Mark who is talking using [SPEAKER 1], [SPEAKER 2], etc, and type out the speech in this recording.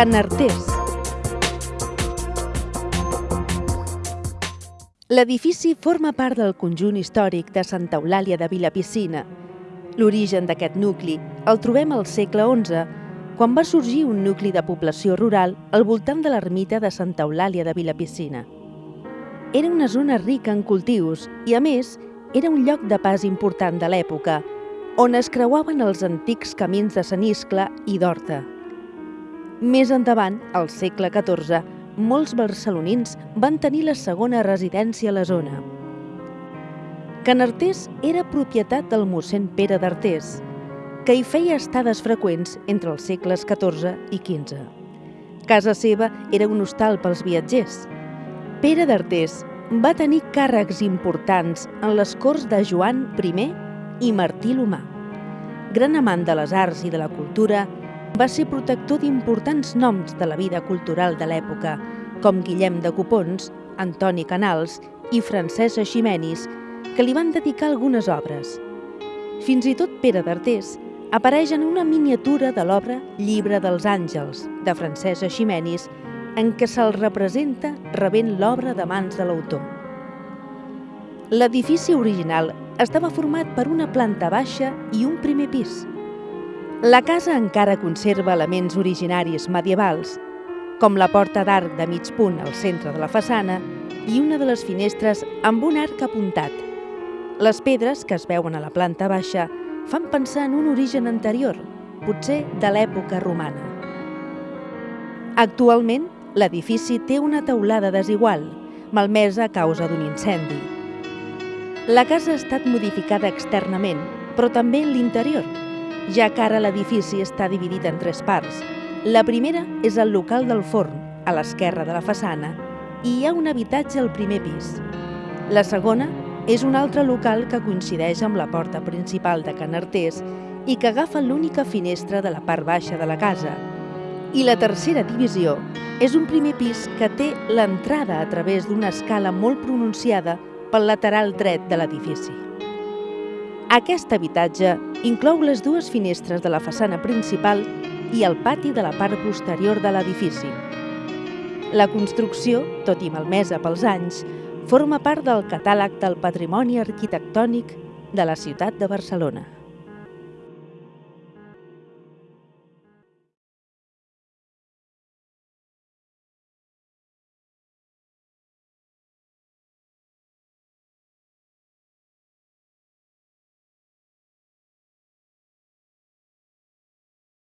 [SPEAKER 1] Can Artés. L'edifici forma part del conjunt històric de Santa Eulàlia de Vilapiscina. L'origen d'aquest nucli el trobem al segle XI, quan va sorgir un nucli de població rural al voltant de l'ermita de Santa Eulàlia de Vilapiscina. Era una zona rica en cultius i, a més, era un lloc de pas important de l'època, on es creuaven els antics camins de Saniscle i d'Horta. Més endavant, al segle XIV, molts barcelonins van tenir la segona residència a la zona. Can Artés era propietat del mossèn Pere d'Artés, que hi feia estades freqüents entre els segles XIV i XV. Casa seva era un hostal pels viatgers. Pere d'Artés va tenir càrrecs importants en les corts de Joan I i Martí l'Humà. Gran amant de les arts i de la cultura, va ser protector d'importants noms de la vida cultural de l'època, com Guillem de Copons, Antoni Canals i Francesc Eiximenis, que li van dedicar algunes obres. Fins i tot Pere d'Artés apareix en una miniatura de l'obra Llibre dels Àngels, de Francesc Eiximenis, en què se'l representa rebent l'obra de mans de l'autor. L'edifici original estava format per una planta baixa i un primer pis. La casa encara conserva elements originaris medievals, com la porta d'arc de mig punt al centre de la façana i una de les finestres amb un arc apuntat. Les pedres que es veuen a la planta baixa fan pensar en un origen anterior, potser de l'època romana. Actualment, l'edifici té una teulada desigual, malmesa a causa d'un incendi. La casa ha estat modificada externament, però també en l'interior, ja que ara l'edifici està dividit en tres parts. La primera és el local del forn, a l'esquerra de la façana, i hi ha un habitatge al primer pis. La segona és un altre local que coincideix amb la porta principal de Can Artés i que agafa l'única finestra de la part baixa de la casa. I la tercera divisió és un primer pis que té l'entrada a través d'una escala molt pronunciada pel lateral dret de l'edifici. Aquest habitatge inclou les dues finestres de la façana principal i el pati de la part posterior de l'edifici. La construcció, tot i malmesa pels anys, forma part del catàleg del patrimoni arquitectònic de la ciutat de Barcelona.